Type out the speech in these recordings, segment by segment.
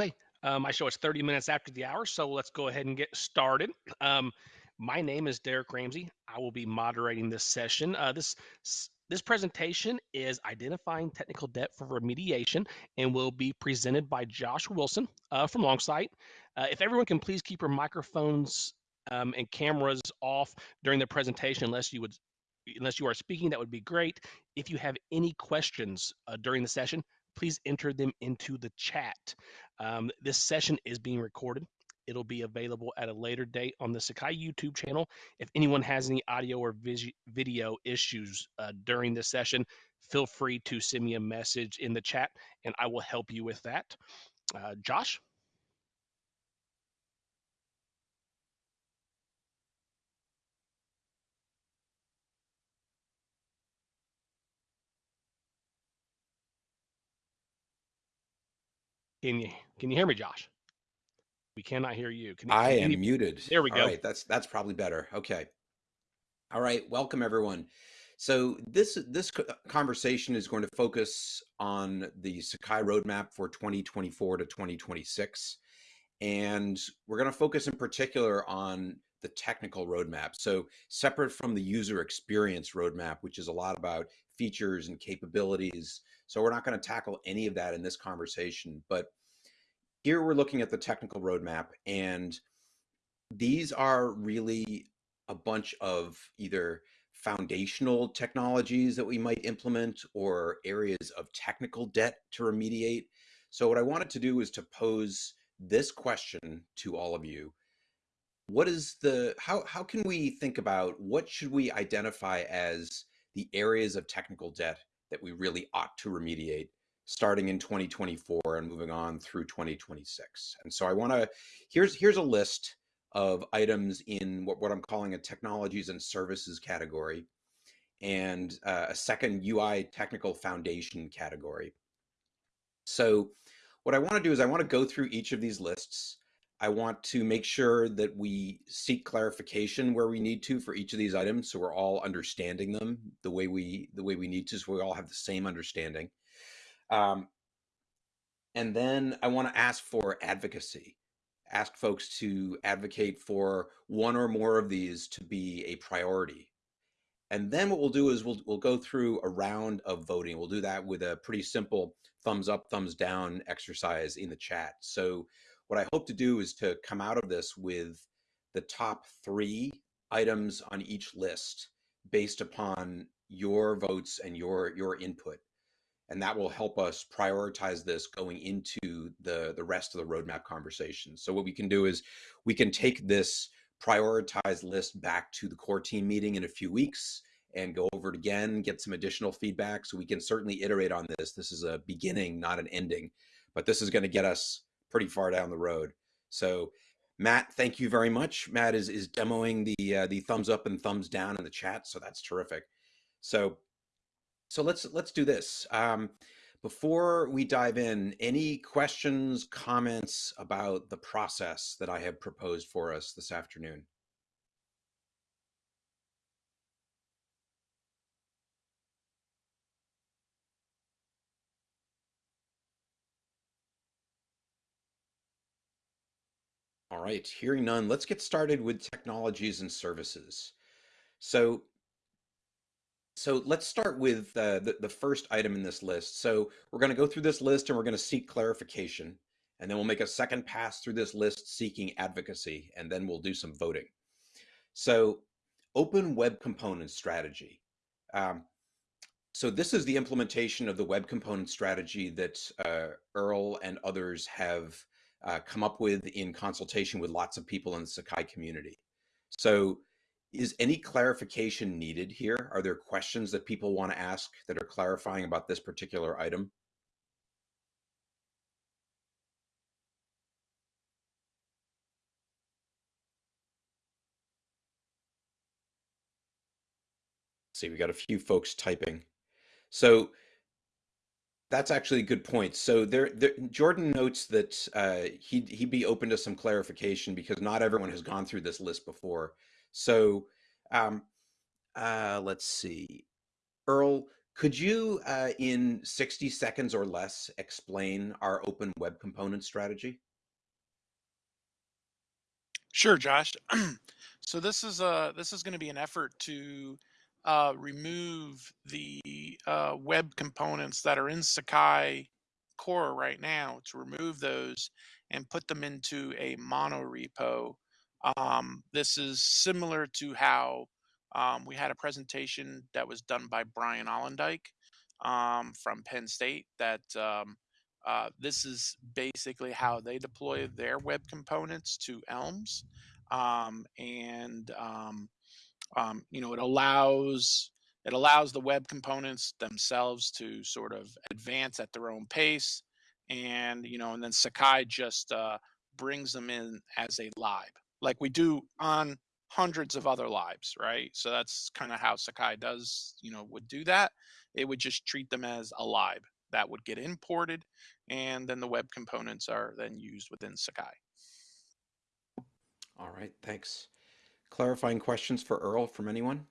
Okay, my show is 30 minutes after the hour, so let's go ahead and get started. Um, my name is Derek Ramsey. I will be moderating this session. Uh, this this presentation is identifying technical debt for remediation and will be presented by Josh Wilson uh, from Longsight. Uh, if everyone can please keep your microphones um, and cameras off during the presentation, unless you would unless you are speaking, that would be great. If you have any questions uh, during the session, please enter them into the chat. Um, this session is being recorded. It'll be available at a later date on the Sakai YouTube channel. If anyone has any audio or video issues uh, during this session, feel free to send me a message in the chat and I will help you with that. Uh, Josh? Can you can you hear me, Josh? We cannot hear you. Can, I am you, muted. There we go. All right, that's that's probably better. Okay. All right, welcome everyone. So this this conversation is going to focus on the Sakai roadmap for 2024 to 2026, and we're going to focus in particular on the technical roadmap. So separate from the user experience roadmap, which is a lot about features and capabilities. So we're not going to tackle any of that in this conversation, but here we're looking at the technical roadmap and these are really a bunch of either foundational technologies that we might implement or areas of technical debt to remediate. So what I wanted to do is to pose this question to all of you. What is the, how, how can we think about what should we identify as the areas of technical debt that we really ought to remediate starting in 2024 and moving on through 2026. And so I want to, here's, here's a list of items in what, what I'm calling a technologies and services category and uh, a second UI technical foundation category. So what I want to do is I want to go through each of these lists. I want to make sure that we seek clarification where we need to for each of these items so we're all understanding them the way we the way we need to so we all have the same understanding. Um, and then I want to ask for advocacy, ask folks to advocate for one or more of these to be a priority. And then what we'll do is we'll, we'll go through a round of voting. We'll do that with a pretty simple thumbs up, thumbs down exercise in the chat. So what I hope to do is to come out of this with the top three items on each list based upon your votes and your your input and that will help us prioritize this going into the the rest of the roadmap conversation. So what we can do is we can take this prioritized list back to the core team meeting in a few weeks and go over it again get some additional feedback. So we can certainly iterate on this. This is a beginning not an ending but this is going to get us pretty far down the road. So matt thank you very much. Matt is is demoing the uh, the thumbs up and thumbs down in the chat so that's terrific. So so let's let's do this. Um, before we dive in, any questions, comments about the process that I have proposed for us this afternoon? All right, hearing none, let's get started with technologies and services. So so let's start with uh, the, the first item in this list. So we're going to go through this list and we're going to seek clarification. And then we'll make a second pass through this list seeking advocacy, and then we'll do some voting. So open web component strategy. Um, so this is the implementation of the web component strategy that uh, Earl and others have uh, come up with in consultation with lots of people in the Sakai community. So is any clarification needed here? Are there questions that people want to ask that are clarifying about this particular item? see, we got a few folks typing. So that's actually a good point. So there, there Jordan notes that uh, he'd, he'd be open to some clarification because not everyone has gone through this list before. So um, uh, let's see. Earl, Could you, uh, in 60 seconds or less, explain our open web component strategy? Sure, Josh. so this is uh this is going to be an effort to uh, remove the uh, web components that are in Sakai core right now to remove those and put them into a mono repo. Um, this is similar to how um, we had a presentation that was done by Brian Ollendyke um, from Penn State that um, uh, this is basically how they deploy their web components to Elms. Um, and um, you know, it allows it allows the web components themselves to sort of advance at their own pace, and you know, and then Sakai just uh, brings them in as a lib, like we do on hundreds of other lives, right? So that's kind of how Sakai does, you know, would do that. It would just treat them as a lib that would get imported, and then the web components are then used within Sakai. All right, thanks. Clarifying questions for Earl from anyone?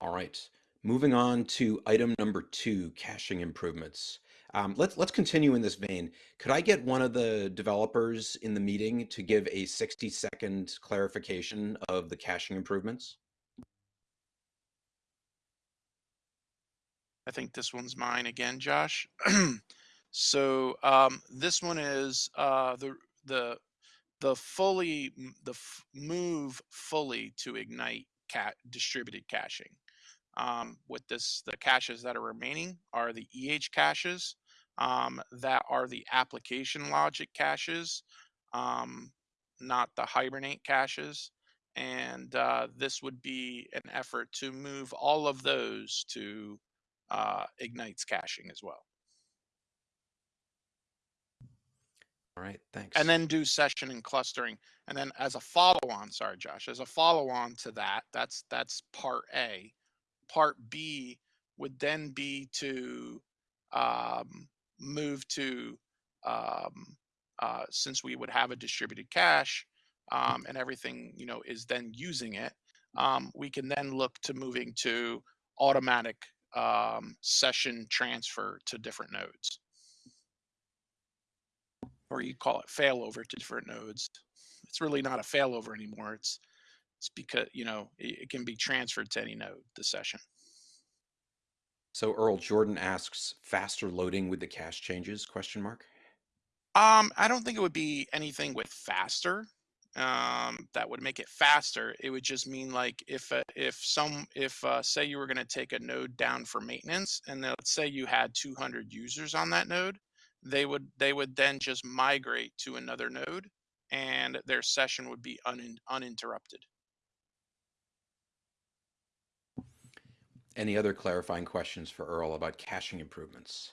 All right, moving on to item number two, caching improvements. Um, let's let's continue in this vein. Could I get one of the developers in the meeting to give a 60 second clarification of the caching improvements? I think this one's mine again, Josh. So um, this one is uh, the the the fully the move fully to ignite cat distributed caching. Um, with this, the caches that are remaining are the EH caches um, that are the application logic caches, um, not the Hibernate caches. And uh, this would be an effort to move all of those to uh, Ignite's caching as well. All right, thanks. and then do session and clustering. And then as a follow-on, sorry, Josh, as a follow-on to that, that's that's part A. Part B would then be to um, move to um, uh, since we would have a distributed cache um, and everything you know is then using it. Um, we can then look to moving to automatic um, session transfer to different nodes or you call it failover to different nodes. It's really not a failover anymore. It's it's because you know it, can be transferred to any node. The session. So Earl Jordan asks, faster loading with the cache changes? Question mark. Um, I don't think it would be anything with faster. Um, that would make it faster. It would just mean like if uh, if some if uh, say you were going to take a node down for maintenance, and let's say you had 200 users on that node, they would they would then just migrate to another node and their session would be un, uninterrupted. Any other clarifying questions for Earl about caching improvements?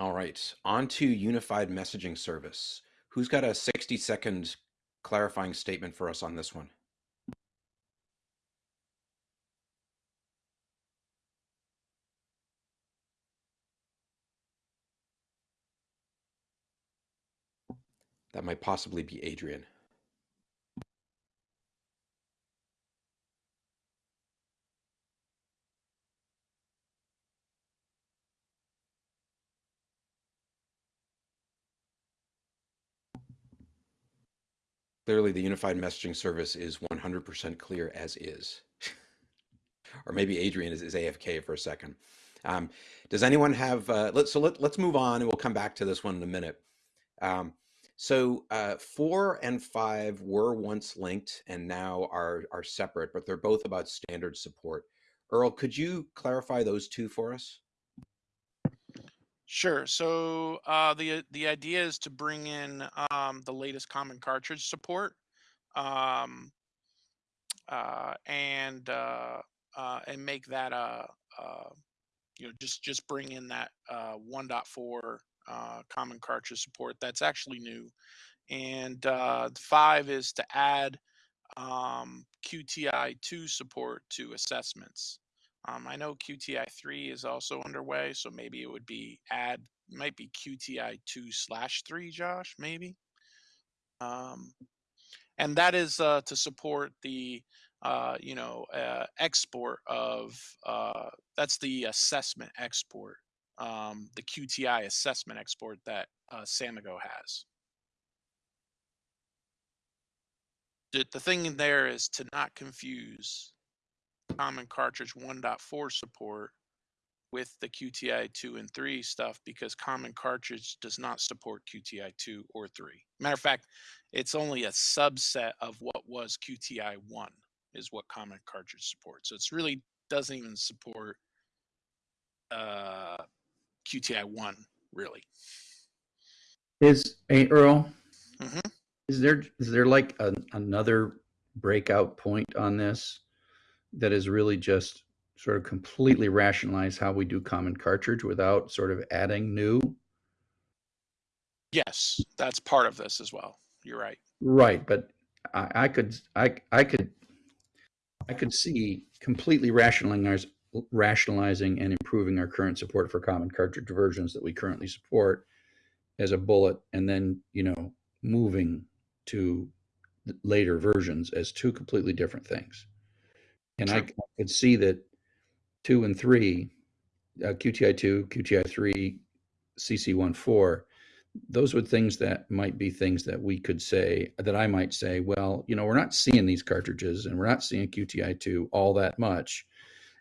All right, on to unified messaging service. Who's got a 60 second clarifying statement for us on this one? That might possibly be Adrian. Clearly, the unified messaging service is 100% clear as is. or maybe Adrian is, is AFK for a second. Um, does anyone have, uh, let, so let, let's move on and we'll come back to this one in a minute. Um, so uh, four and five were once linked and now are are separate, but they're both about standard support. Earl, could you clarify those two for us? Sure. So uh, the the idea is to bring in um, the latest common cartridge support, um, uh, and uh, uh and make that a, you know just just bring in that uh, 1.4 uh, common cartridge support. That's actually new. And uh, five is to add um, QTI2 support to assessments. Um, I know QTI three is also underway, so maybe it would be add might be QTI two slash three, Josh, maybe. Um, and that is uh, to support the uh, you know uh, export of uh, that's the assessment export, um, the QTI assessment export that uh, Samigo has. The, the thing in there is to not confuse common cartridge 1.4 support with the QTI 2 and 3 stuff because common cartridge does not support QTI 2 or 3. Matter of fact, it's only a subset of what was QTI 1 is what common cartridge supports. So it's really doesn't even support uh, QTI 1 really. Is hey Earl? Mhm. Is there is there like a, another breakout point on this that is really just sort of completely rationalize how we do common cartridge without sort of adding new? Yes, that's part of this as well. You're right. Right, but I, I could I I could I could see completely rationalizing rationalizing and improving our current support for common cartridge versions that we currently support as a bullet, and then you know moving to later versions as two completely different things. And I True. could see that two and three, uh, QTI two, QTI three, CC one four, those would things that might be things that we could say that I might say, well, you know, we're not seeing these cartridges and we're not seeing QTI two all that much,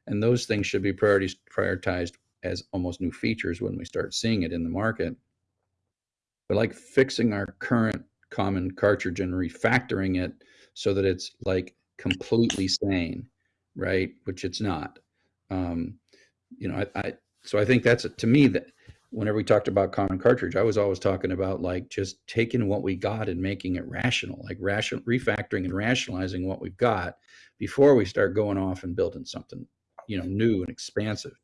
and those things should be priorities prioritized as almost new features when we start seeing it in the market. But like fixing our current common cartridge and refactoring it so that it's like completely sane, right? Which it's not. Um, you know, I, I so I think that's to me that whenever we talked about common cartridge, I was always talking about like just taking what we got and making it rational, like ration refactoring and rationalizing what we've got before we start going off and building something, you know, new and expansive.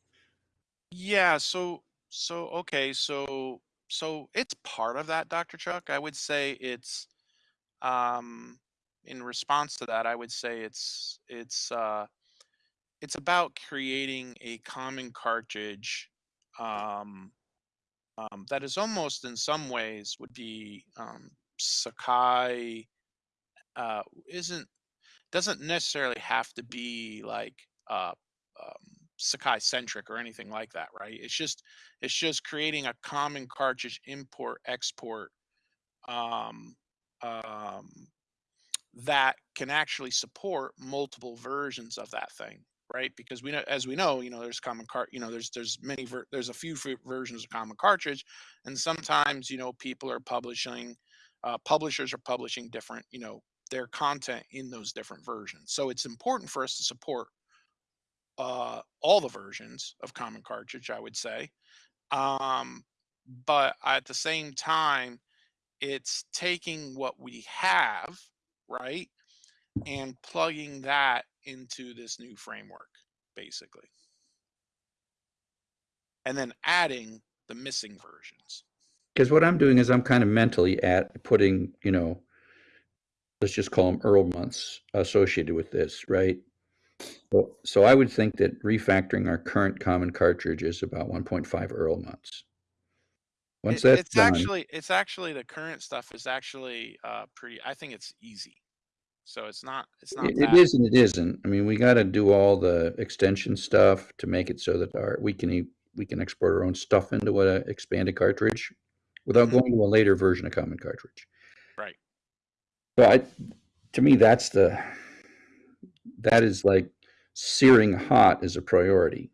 Yeah, so so okay, so so it's part of that, Dr. Chuck. I would say it's um in response to that, I would say it's it's uh it's about creating a common cartridge um um, that is almost in some ways would be um, Sakai uh, isn't doesn't necessarily have to be like uh, um, Sakai centric or anything like that, right? It's just it's just creating a common cartridge import export um, um, that can actually support multiple versions of that thing right because we know as we know you know there's common cart you know there's there's many ver- there's a few versions of common cartridge and sometimes you know people are publishing uh, publishers are publishing different you know their content in those different versions so it's important for us to support uh, all the versions of common cartridge i would say um, but at the same time it's taking what we have right and plugging that into this new framework basically and then adding the missing versions Because what I'm doing is I'm kind of mentally at putting, you know, let's just call them Earl months associated with this, right? So, so I would think that refactoring our current common cartridge is about 1.5 Earl months. Once It- that's it's done, actually it's actually the current stuff is actually uh pretty i think it's easy so it's not it's not. it, it is and it isn't. I mean, we got to do all the extension stuff to make it so that our we can we can export our own stuff into a expanded cartridge without Mhm. going to a later version of common cartridge. right So I, to me, that's the, that is like searing hot is a priority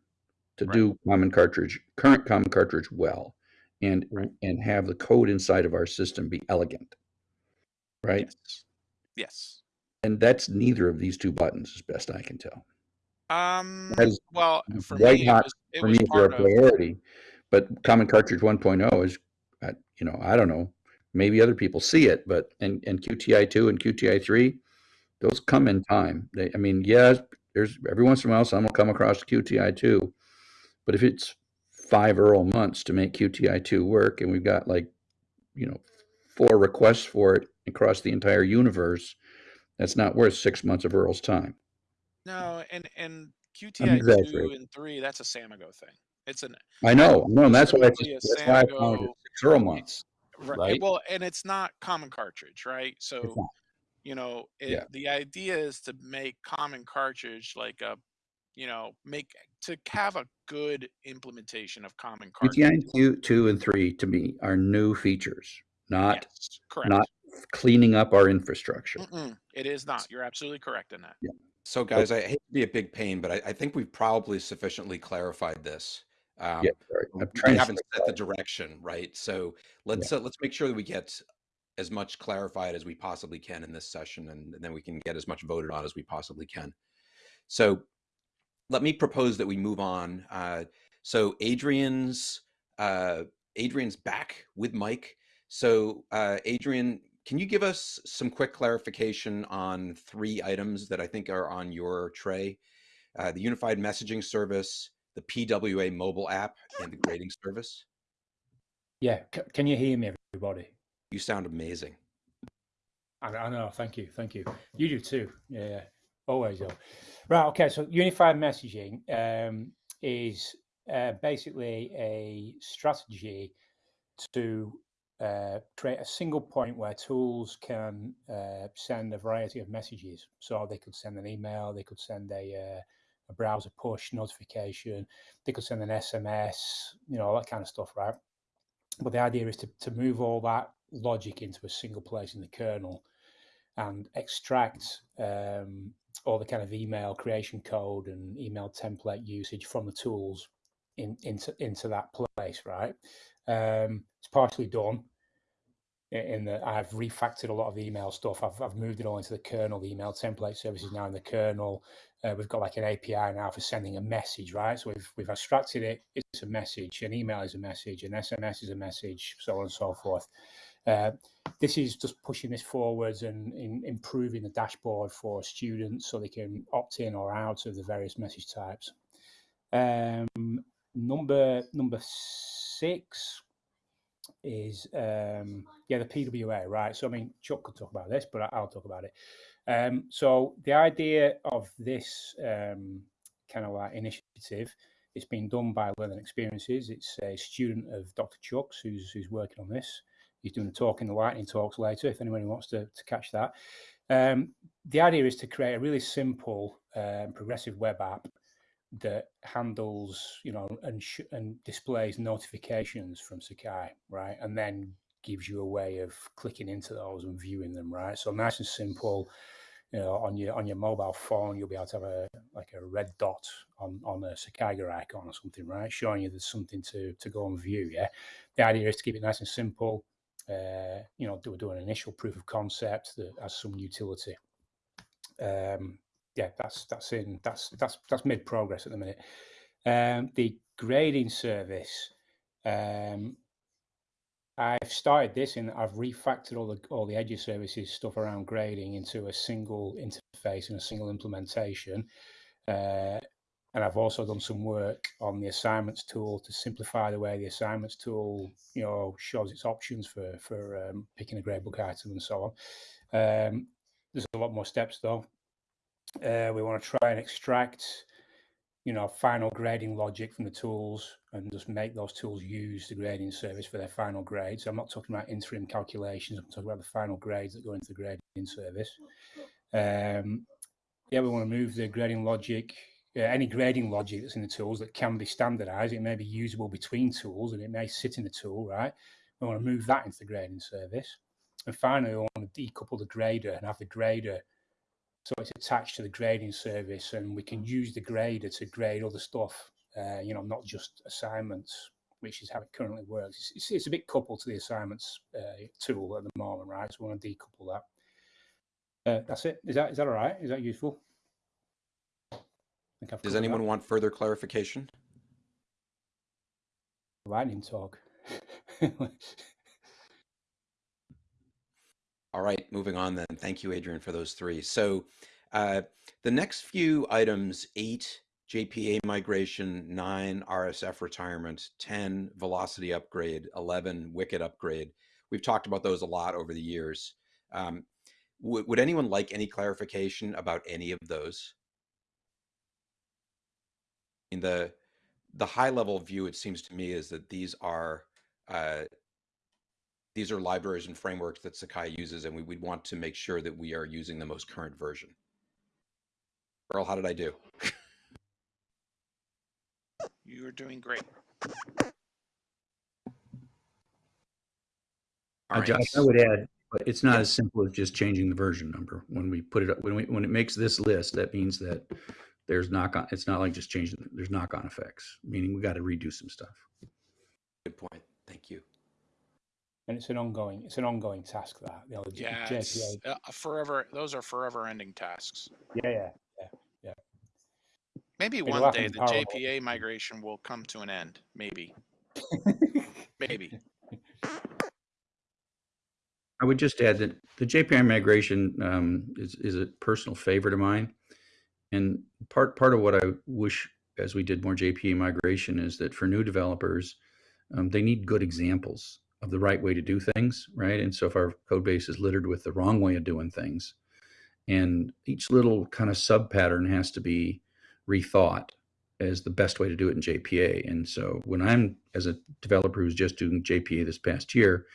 to Right. do common cartridge, current common cartridge well, and, Right. and have the code inside of our system be elegant. Right? yes yes And that's neither of these two buttons, as best I can tell. um is well for white me it hot was it For me, they're a part of priority, but common cartridge 1.0 is, uh, you know, I don't know, maybe other people see it, but, and, and QTI two and QTI three, those come in time. They, I mean, yes, there's, every once in a while, someone will come across QTI two. But if it's five Earl months to make QTI two work, and we've got like, you know, four requests for it across the entire universe, that's not worth six months of Earl's time. No, and and QTI two and three, that's a Samigo thing. It's an I know, no, and that's why it's just, that's why I found it six Earl months. right. Right. Well, and it's not common cartridge, right? So. You know, it, Yeah. the idea is to make common cartridge like a, you know, make to have a good implementation of common cartridge. QTI two, two and three to me are new features, not Yes, correct. not cleaning up our infrastructure. Mm-mm, it is not. You're absolutely correct in that. So, guys, I hate to be a big pain, but I, I think we've probably sufficiently clarified this. Um, Yeah, sorry. I'm we trying to haven't stay set the direction, right? So let's uh, let's make sure that we get as much clarified as we possibly can in this session, and, then we can get as much voted on as we possibly can. So let me propose that we move on. Uh, so Adrian's uh, Adrian's back with Mike. So uh, Adrian, can you give us some quick clarification on three items that I think are on your tray? Uh, the unified messaging service, the PWA mobile app, and the grading service. Yeah, c- can you hear me, everybody? You sound amazing. I, I know. Thank you. Thank you. You do too. Yeah, always. Though. Right. Okay. So unified messaging um, is uh, basically a strategy to uh, create a single point where tools can uh, send a variety of messages. So they could send an email, they could send a, uh, a browser push notification, they could send an SMS, you know, all that kind of stuff, right? But the idea is to, to move all that logic into a single place in the kernel and extract um, all the kind of email creation code and email template usage from the tools in, into into that place, right? Um, it's partially done in that I've refactored a lot of email stuff. I've, I've moved it all into the kernel. The email template service is now in the kernel. Uh, we've got like an API now for sending a message, right? So we've we've abstracted it. It's a message. An email is a message. An SMS is a message. So on and so forth. Uh, this is just pushing this forwards and in, improving the dashboard for students so they can opt in or out of the various message types. Um, number number six is um, yeah the PWA right. So I mean Chuck could talk about this, but I'll talk about it. Um, so the idea of this um, kind of like initiative, it's been done by Learning Experiences. It's a student of Dr. Chuck's who's who's working on this. He's doing a talk in the lightning talks later. If anyone wants to, to catch that, um, the idea is to create a really simple um, progressive web app that handles, you know, and and displays notifications from Sakai, right? And then gives you a way of clicking into those and viewing them, right? So nice and simple. You know, on your on your mobile phone, you'll be able to have a like a red dot on on a Sakai icon or something, right? Showing you there's something to to go and view. Yeah. The idea is to keep it nice and simple. Uh, you know, do, do an initial proof of concept that has some utility. Um, yeah, that's that's in that's that's that's mid progress at the minute. Um, the grading service, um, I've started this and I've refactored all the all the edge services stuff around grading into a single interface and a single implementation. Uh, and I've also done some work on the assignments tool to simplify the way the assignments tool, you know, shows its options for for um, picking a gradebook item and so on. Um, there's a lot more steps though. Uh, we want to try and extract, you know, final grading logic from the tools and just make those tools use the grading service for their final grades. So I'm not talking about interim calculations. I'm talking about the final grades that go into the grading service. Um, yeah, we want to move the grading logic, uh, any grading logic that's in the tools that can be standardized. It may be usable between tools and it may sit in the tool, right? We want to move that into the grading service. And finally, we want to decouple the grader and have the grader so it's attached to the grading service and we can use the grader to grade other stuff uh, you know not just assignments which is how it currently works. It's, it's, it's a bit coupled to the assignments uh, tool at the moment right? So we want to decouple that. Uh, that's it. Is that is that all right? Is that useful? I think I've Does anyone that. want further clarification? lightning talk All right, moving on then. Thank you, Adrian, for those three. So uh, the next few items, eight JPA migration, nine RSF retirement, 10 velocity upgrade, 11 wicket upgrade. We've talked about those a lot over the years. Um, would anyone like any clarification about any of those? In the the high level view, it seems to me, is that these are uh, these are libraries and frameworks that Sakai uses, and we would want to make sure that we are using the most current version. Earl, how did I do? You are doing great. All right. Josh, I would add, but it's not as simple as just changing the version number. When we put it up, when we, when it makes this list, that means that there's knock on, it's not like just changing, there's knock on effects, meaning we got to redo some stuff. Good point. Thank you. And it's an ongoing, it's an ongoing task that, you know, the Yeah, JPA. uh, forever. Those are forever ending tasks. Yeah, yeah. yeah. Maybe It'll one day the parallel. JPA migration will come to an end. Maybe. Maybe. I would just add that the JPA migration um, is, is a personal favorite of mine. And part, part of what I wish as we did more JPA migration is that for new developers, um, they need good examples of the right way to do things, right? And so if our code base is littered with the wrong way of doing things, and each little kind of sub pattern has to be rethought as the best way to do it in JPA. And so when I'm as a developer who's just doing JPA this past year,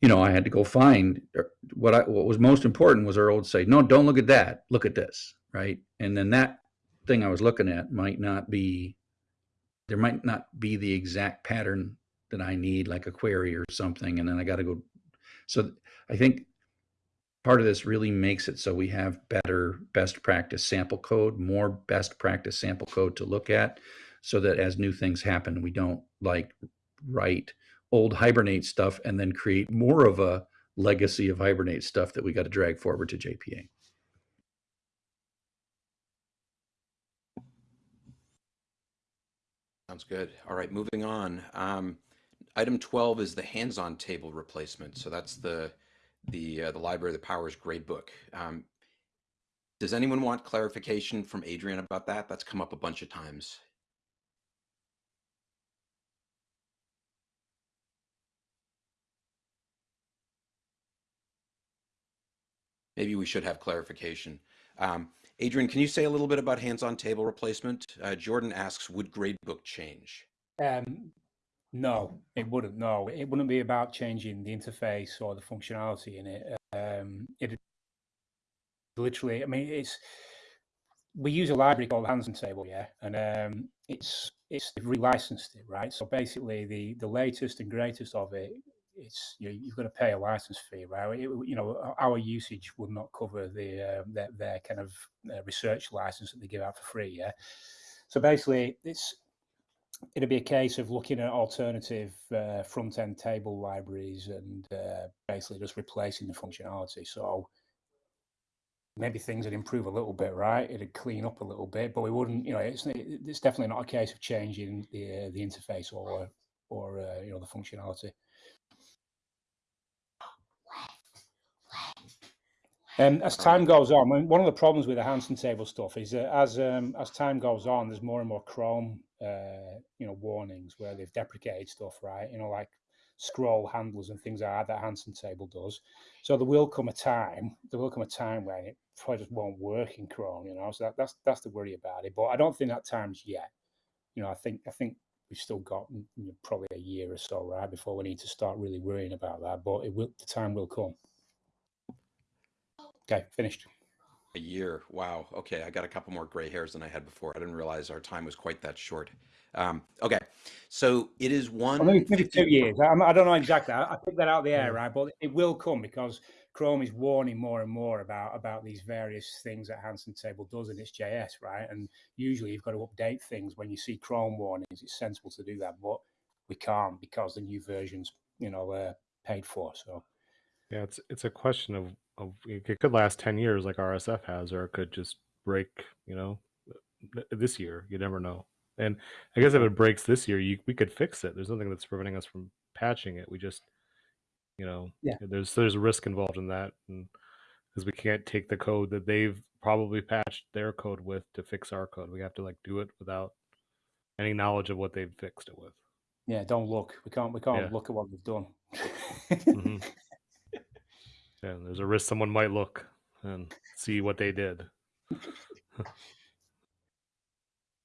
you know, I had to go find er, what I what was most important was Earl would say, no, don't look at that, look at this, right? And then that thing I was looking at might not be there might not be the exact pattern that I need, like a query or something, and then I got to go. So I think part of this really makes it so we have better best practice sample code, more best practice sample code to look at, so that as new things happen, we don't like write old hibernate stuff and then create more of a legacy of hibernate stuff that we got to drag forward to JPA. Sounds good. All right, moving on. Um, item 12 is the Handsontable replacement. So that's the the uh, the library that powers gradebook. Um, does anyone want clarification from Adrian about that? That's come up a bunch of times. Maybe we should have clarification. Um, Adrian, can you say a little bit about Handsontable replacement? Uh, Jordan asks, would gradebook change? Um, no, it wouldn't. No, it wouldn't be about changing the interface or the functionality in it. Um, it literally, I mean, it's we use a library called Handsontable, yeah, and um, it's it's they've relicensed it, right? So basically, the the latest and greatest of it, it's you you've got to pay a license fee, right? It, you know, our usage would not cover the uh, their, their kind of uh, research license that they give out for free, yeah. So basically, it's it'll be a case of looking at alternative uh, front end table libraries and uh, basically just replacing the functionality. So maybe things would improve a little bit, right? It'd clean up a little bit, but we wouldn't, you know, it's it's definitely not a case of changing the uh, the interface or or uh, you know the functionality. Um, as time goes on, one of the problems with the Handsontable stuff is that as um, as time goes on, there's more and more Chrome, uh, you know, warnings where they've deprecated stuff, right? You know, like scroll handlers and things like that that Handsontable does. So there will come a time, there will come a time when it probably just won't work in Chrome, you know. So that, that's that's the worry about it. But I don't think that time's yet. You know, I think I think we've still got you know, probably a year or so, right, before we need to start really worrying about that. But it will, the time will come. Okay, finished. A year. Wow. Okay. I got a couple more gray hairs than I had before. I didn't realize our time was quite that short. Um, okay. So it is one. Well, maybe, maybe two years. I, I don't know exactly. I, I picked that out of the air, right? But it will come because Chrome is warning more and more about about these various things that Handsontable does in its JS, right? And usually you've got to update things when you see Chrome warnings. It's sensible to do that, but we can't because the new version's you know uh, paid for. So Yeah, it's it's a question of of it could last ten years like RSF has, or it could just break. You know, this year you never know. And I guess if it breaks this year, you we could fix it. There's nothing that's preventing us from patching it. We just, you know, Yeah. there's there's risk involved in that, and because we can't take the code that they've probably patched their code with to fix our code, we have to like do it without any knowledge of what they've fixed it with. yeah, don't look. We can't we can't Yeah. look at what we've done. Mhm. Yeah, there's a risk someone might look and see what they did.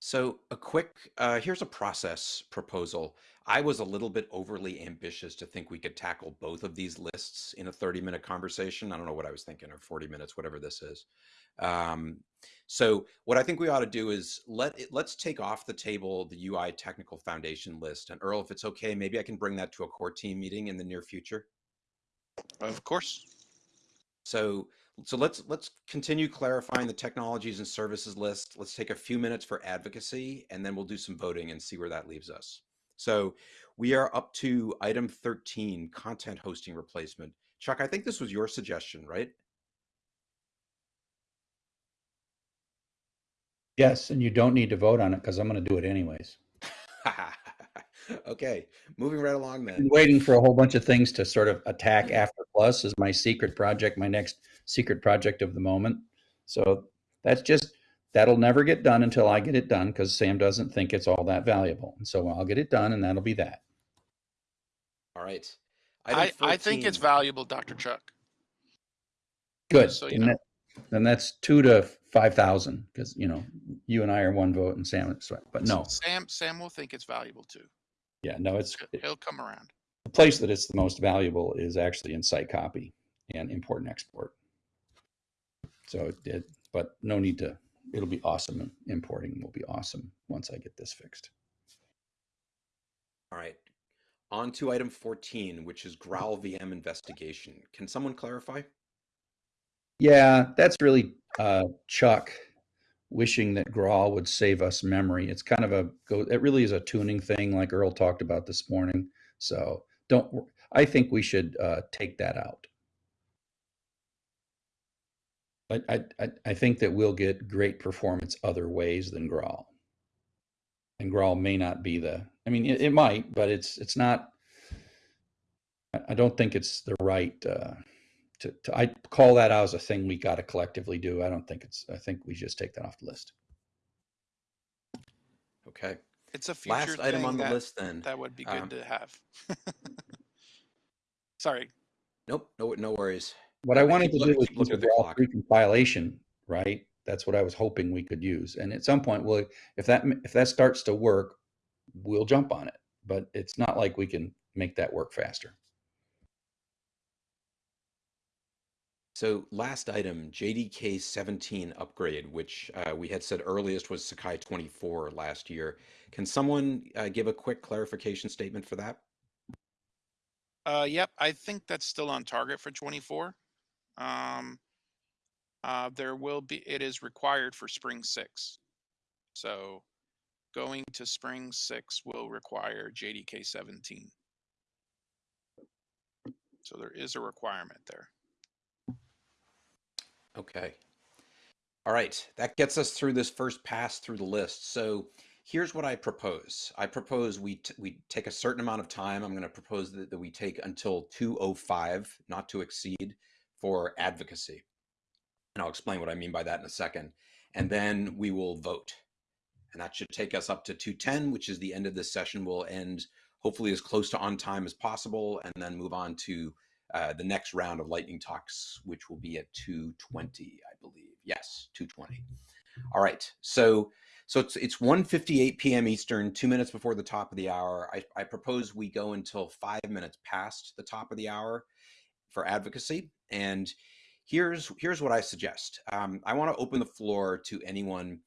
So a quick, uh, here's a process proposal. I was a little bit overly ambitious to think we could tackle both of these lists in a 30 minute conversation. I don't know what I was thinking, or 40 minutes, whatever this is. Um, so what I think we ought to do is let it, let's take off the table the UI technical foundation list. And Earl, if it's okay, maybe I can bring that to a core team meeting in the near future. Of course. So so let's let's continue clarifying the technologies and services list. Let's take a few minutes for advocacy and then we'll do some voting and see where that leaves us. So we are up to item 13, content hosting replacement. Chuck, I think this was your suggestion, right? Yes, and you don't need to vote on it because I'm going to do it anyways. okay, moving right along then. waiting for a whole bunch of things to sort of attack after plus is my secret project, my next secret project of the moment. So that's just that'll never get done until I get it done because Sam doesn't think it's all that valuable. And so I'll get it done and that'll be that. All right. I, I think it's valuable, Dr. Chuck. Good. So, you Then know. that- then that's two to five thousand because you know you and I are one vote and Sam but no, Sam Sam will think it's valuable too. yeah, no, it's He'll- He'll come around. Place that it's the most valuable is actually in site copy and import and export. So it did, but no need to, it'll be awesome. Importing will be awesome once I get this fixed. All right. On to item 14, which is GraalVM investigation. Can someone clarify? Yeah, that's really uh, Chuck wishing that Graal would save us memory. It's kind of a go. It really is a tuning thing, like Earl talked about this morning. So don't. I think we should uh, take that out. I, I I think that we'll get great performance other ways than Graal. And Graal may not be the. I mean, it, it might, but it's it's not. I- I don't think it's the right. Uh, to, to I call that out as a thing we got to collectively do. I don't think it's. I think we just take that off the list. Okay. It's a future Last item thing on the that, list then. that would be good Um, to have. Sorry. Nope, no, no worries. What I- I I wanted to look- do was keep use looking a at the raw clock. recompilation, right? That's what I was hoping we could use. And at some point, well, if that if that starts to work, we'll jump on it. But it's not like we can make that work faster. So last item, JDK 17 upgrade, which uh, we had said earliest was Sakai 24 last year. Can someone uh, give a quick clarification statement for that? Uh, yep, I think that's still on target for 24. Um, uh, there will be, it is required for spring six. So going to spring six will require JDK 17. So there is a requirement there. Okay. All right, that gets us through this first pass through the list. So here's what I propose. I propose we we take a certain amount of time. I'm going to propose that, that we take until 2:05, not to exceed, for advocacy. And I'll explain what I mean by that in a second. And then we will vote. And that should take us up to 2:10, which is the end of this session. We'll end hopefully as close to on time as possible, and then move on to uh, the next round of lightning talks, which will be at 2:20, I believe. Yes, 2:20. All right. So so it's it's 1:58 p.m. Eastern, two minutes before the top of the hour. I, I propose we go until five minutes past the top of the hour for advocacy. And here's here's what I suggest. Um, I want to open the floor to anyone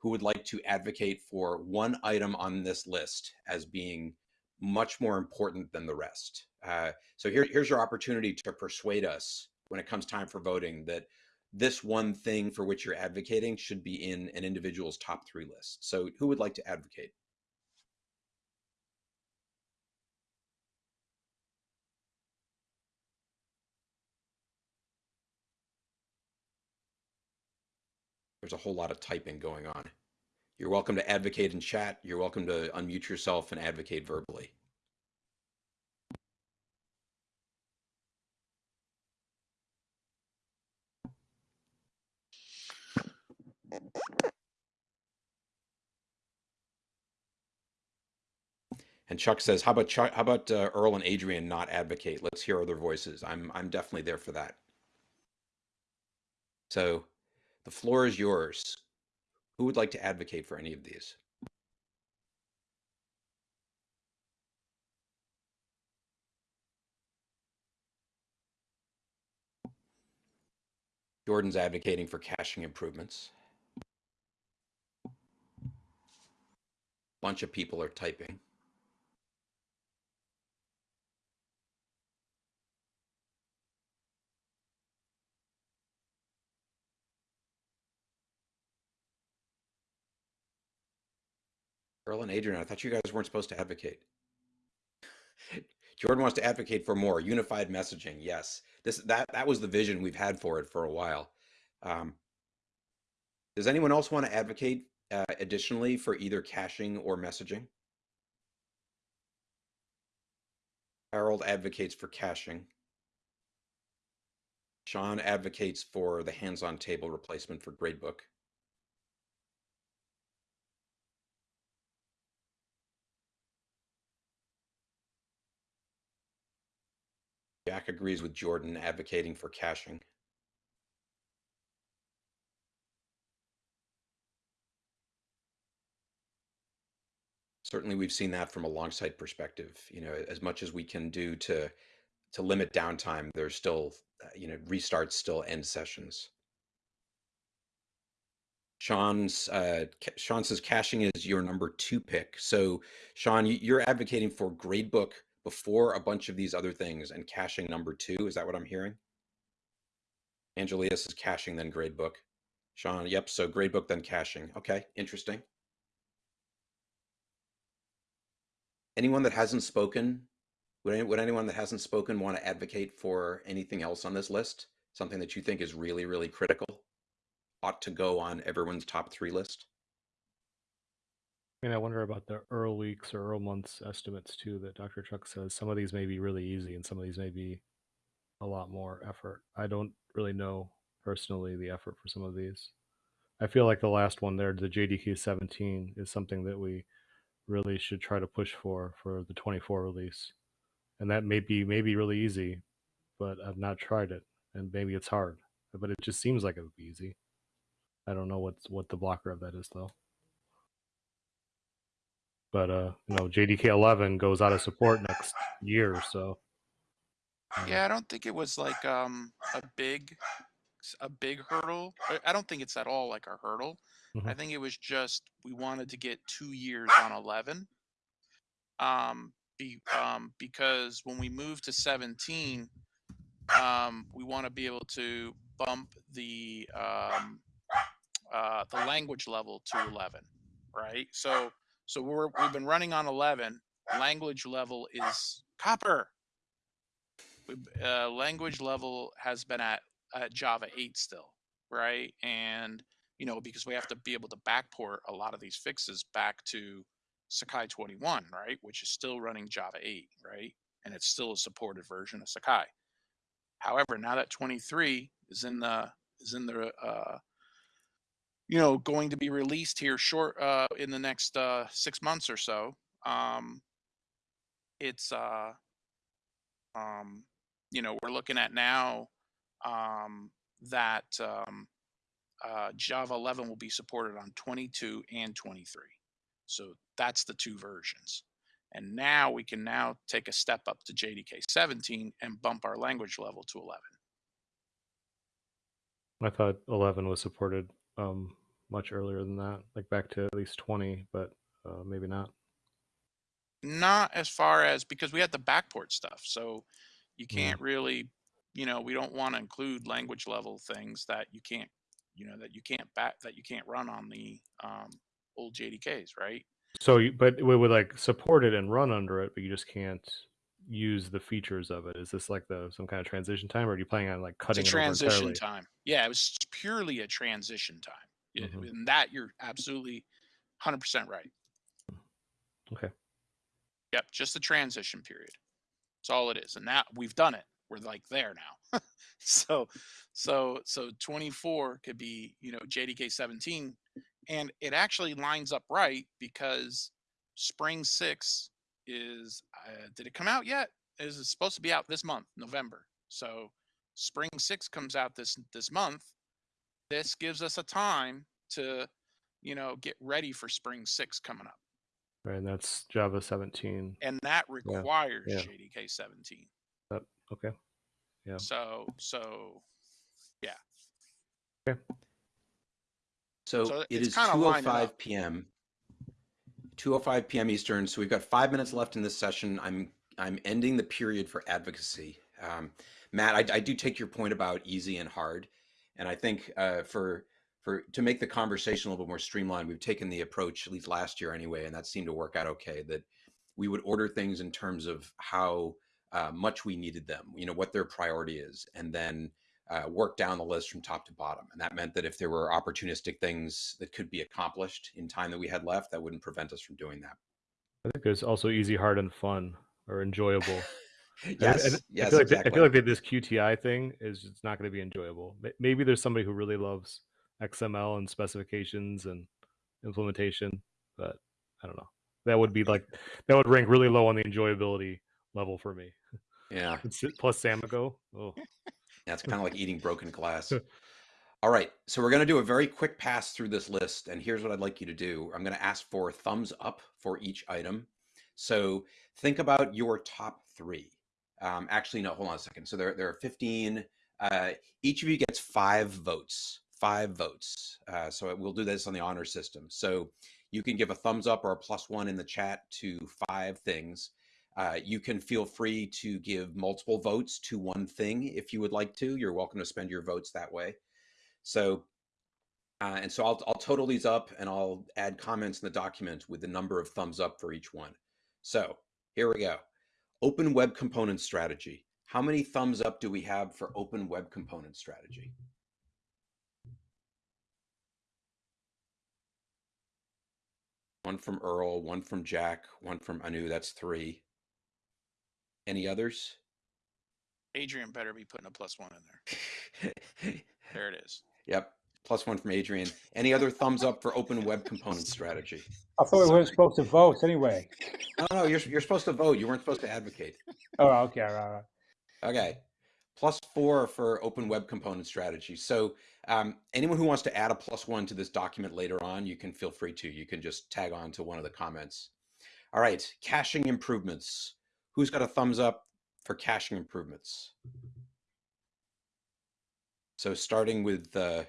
who would like to advocate for one item on this list as being much more important than the rest. Uh, so here, here's your opportunity to persuade us when it comes time for voting that this one thing for which you're advocating should be in an individual's top three list. So who would like to advocate? There's a whole lot of typing going on. You're welcome to advocate in chat. You're welcome to unmute yourself and advocate verbally. And Chuck says, "How about Chuck, how about uh, Earl and Adrian not advocate? Let's hear other voices." I'm I'm definitely there for that. So, the floor is yours. Who would like to advocate for any of these? Jordan's advocating for caching improvements. Bunch of people are typing. Earl and Adrian, I thought you guys weren't supposed to advocate. Jordan wants to advocate for more unified messaging. Yes, this that that was the vision we've had for it for a while. Um, does anyone else want to advocate uh, additionally for either caching or messaging? Harold advocates for caching. Sean advocates for the Handsontable replacement for gradebook. Jack agrees with Jordan advocating for caching. Certainly, we've seen that from a Longsight perspective. You know, as much as we can do to to limit downtime, there's still, uh, you know, restarts still end sessions. Sean's uh, Sean says caching is your number two pick. So, Sean, you're advocating for gradebook before a bunch of these other things and caching number two. Is that what I'm hearing? Angelius is caching, then gradebook. Sean, yep. So gradebook, then caching. Okay, interesting. Anyone that hasn't spoken, would, any, would anyone that hasn't spoken want to advocate for anything else on this list? Something that you think is really, really critical, ought to go on everyone's top three list? I mean, I wonder about the Earl weeks or Earl months estimates too. That Dr. Chuck says some of these may be really easy, and some of these may be a lot more effort. I don't really know personally the effort for some of these. I feel like the last one there, the JDK 17, is something that we really should try to push for for the 24 release, and that may be maybe really easy, but I've not tried it, and maybe it's hard. But it just seems like it would be easy. I don't know what's what the blocker of that is though but uh, you know, JDK 11 goes out of support next year, so. Yeah, I don't think it was like um a big a big hurdle. I don't think it's at all like a hurdle. Mm-hmm. I think it was just we wanted to get two years on 11. Um, be, um, because when we move to 17, um, we want to be able to bump the um, uh, the language level to 11, right? So so we're we've been running on 11. Language level is copper. Uh, language level has been at, Java 8 still, right? And you know because we have to be able to backport a lot of these fixes back to Sakai 21, right? Which is still running Java 8, right? And it's still a supported version of Sakai. However, now that 23 is in the is in the uh, you know going to be released here short uh, in the next uh, six months or so. Um, it's uh, um, you know we're looking at now um, that um, uh, Java 11 will be supported on 22 and 23. So that's the two versions. And now we can now take a step up to JDK 17 and bump our language level to 11. I thought 11 was supported um, much earlier than that, like back to at least 20, but uh, maybe not. Not as far as because we had the backport stuff, so you can't really, you know, we don't want to include language level things that you can't, you know, that you can't back that you can't run on the um, old JDKs, right? So, but we would like support it and run under it, but you just can't use the features of it? Is this like the some kind of transition time, or are you planning on like cutting it's a transition time? Yeah, it was purely a transition time. Mm-hmm. In that, you're absolutely 100% right. Okay. Yep, just the transition period. That's all it is, and that we've done it. We're like there now. so, so, so 24 could be you know JDK 17, and it actually lines up right because Spring Six is. Uh, did it come out yet? Is it supposed to be out this month, November? So, Spring Six comes out this this month. This gives us a time to you know, get ready for spring six coming up. Right, and that's Java 17. And that requires yeah. JDK 17. Okay. Yeah. So, so yeah. Okay. So, So it's is kinda lining 2:05 up. p.m. 2:05 p.m. Eastern. So we've got five minutes left in this session. I'm I'm ending the period for advocacy. Um, Matt, I, I do take your point about easy and hard, and I think uh, for for to make the conversation a little bit more streamlined, we've taken the approach at least last year anyway, and that seemed to work out okay. That we would order things in terms of how uh, much we needed them, you know, what their priority is, and then uh, work down the list from top to bottom. And that meant that if there were opportunistic things that could be accomplished in time that we had left, that wouldn't prevent us from doing that. I think it's also easy, hard, and fun or enjoyable. And- yes, and yes, I feel like exactly. I feel like this QTI thing is it's not going to be enjoyable. Maybe there's somebody who really loves XML and specifications and implementation, but I don't know. That would be like that would rank really low on the enjoyability level for me. yeah, Plus Samigo. Oh, yeah, it's kind of like eating broken glass. All right, so we're going to do a very quick pass through this list, and here's what I'd like you to do. I'm going to ask for thumbs up for each item. So think about your top three. Um, actually, no, hold on a second. So there, there are 15. Uh, each of you gets five votes. Five votes. Uh, so we'll do this on the honor system. So you can give a thumbs up or a plus one in the chat to five things. Uh, you can feel free to give multiple votes to one thing if you would like to. You're welcome to spend your votes that way. So, uh, and so I'll, I'll total these up and I'll add comments in the document with the number of thumbs up for each one. So here we go. Open Web Component Strategy. How many thumbs up do we have for Open Web Component Strategy? One from Earl, one from Jack, one from Anu. That's three. Any others? Adrian better be putting a plus one in there. There it is. Yep. Plus one from Adrian. Any other thumbs up for Open Web Component Strategy? I thought we weren't supposed to vote anyway. No, no, you're, you're supposed to vote. You weren't supposed to advocate. Oh, okay, all right, all right. Okay. Plus four for Open Web Component Strategy. So um, anyone who wants to add a plus one to this document later on, you can feel free to. You can just tag on to one of the comments. All right. Caching improvements. Who's got a thumbs up for caching improvements? So starting with uh,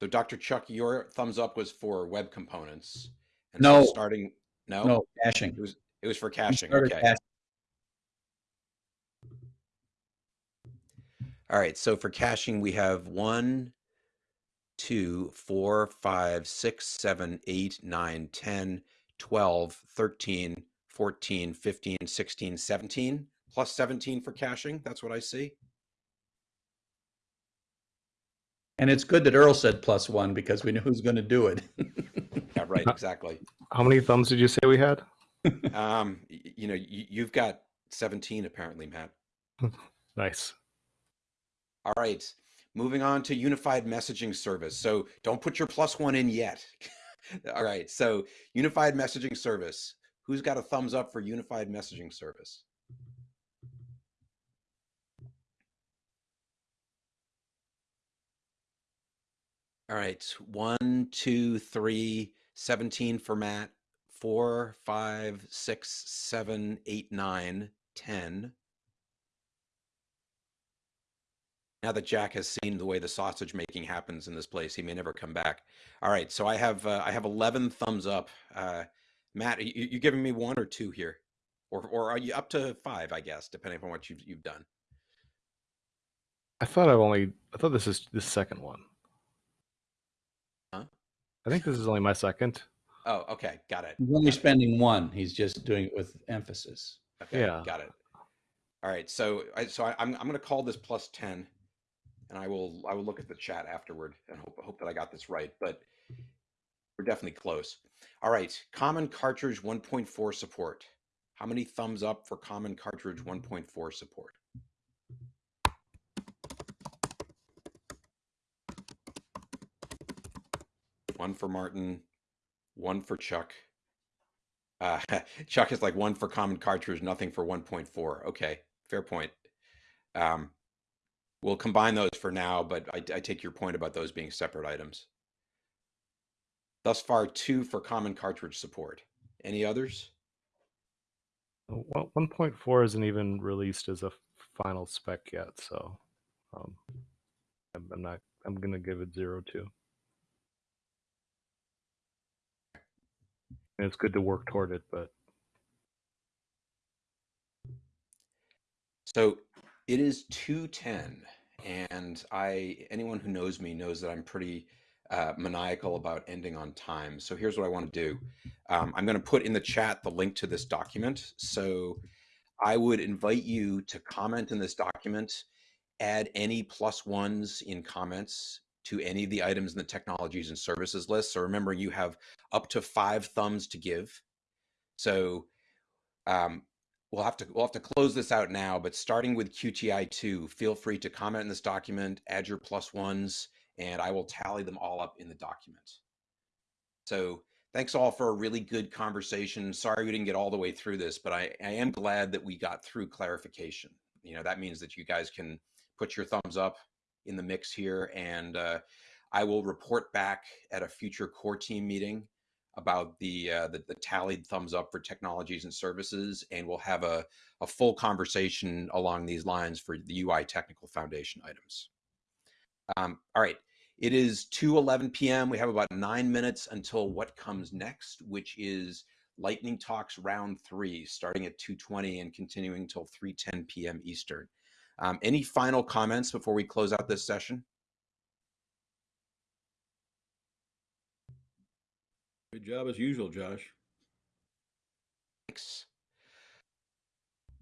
so Dr. Chuck, your thumbs up was for web components. And so No. starting no, No, caching. it was it was for caching. Okay. caching. All right. So for caching, we have one, two, four, five, six, seven, eight, nine, 10, 12, 13, 14, 15, 16, 17, plus 17 for caching. That's what I see. And it's good that Earl said plus one because we knew who's going to do it. Yeah, right. Exactly. how many thumbs did you say we had? Um, you know, you, you've got 17 apparently, Matt. Nice. All right. Moving on to unified messaging service. So don't put your plus one in yet. All right. So unified messaging service. Who's got a thumbs up for unified messaging service? All right. One, two, three, 17 for Matt. Four, five, six, seven, eight, nine, 10. Now that Jack has seen the way the sausage making happens in this place, he may never come back. All right, so I have uh, I have eleven thumbs up. Uh, Matt, you, you giving me one or two here, or or are you up to five? I guess depending on what you've you've done. I thought I've only. I thought this is the second one. Huh? I think this is only my second. Oh, okay, got it. He's only got it. spending one. He's just doing it with emphasis. Okay, Yeah. got it. All right, so I, so I, I'm I'm going to call this plus ten, and I will I will look at the chat afterward and hope hope that I got this right, but we're definitely close. All right, common cartridge 1.4 support. How many thumbs up for common cartridge 1.4 support? One for Martin, one for Chuck. Uh, Chuck is like one for common cartridge, nothing for 1.4. Okay, fair point. Um, we'll combine those for now, but I, I take your point about those being separate items. Thus far, two for common cartridge support. Any others? Uh, Well, 1.4 isn't even released as a final spec yet, so um, I'm, I'm not. I'm gonna give it zero two. And it's good to work toward it, but So it is 210 and I anyone who knows me knows that I'm pretty uh, maniacal about ending on time. So here's what I want to do. Um, I'm going to put in the chat the link to this document. So I would invite you to comment in this document, add any plus ones in comments to any of the items in the technologies and services list. So remember, you have up to five thumbs to give. So um, we'll have to we'll have to close this out now. But starting with QTI two, feel free to comment in this document, add your plus ones, and I will tally them all up in the document. So thanks all for a really good conversation. Sorry we didn't get all the way through this, but I, I am glad that we got through clarification. You know that means that you guys can put your thumbs up in the mix here, and uh, I will report back at a future core team meeting about the, uh, the the tallied thumbs up for technologies and services, and we'll have a, a full conversation along these lines for the UI technical foundation items. Um, all right, it is 2:11 p.m. We have about nine minutes until what comes next, which is Lightning Talks round three, starting at 2:20 and continuing until 3:10 p.m. Eastern. Um, any final comments before we close out this session? Good job as usual, Josh. Thanks.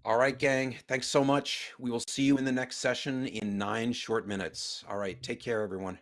All right, gang. Thanks so much. We will see you in the next session in nine short minutes. All right. Take care, everyone.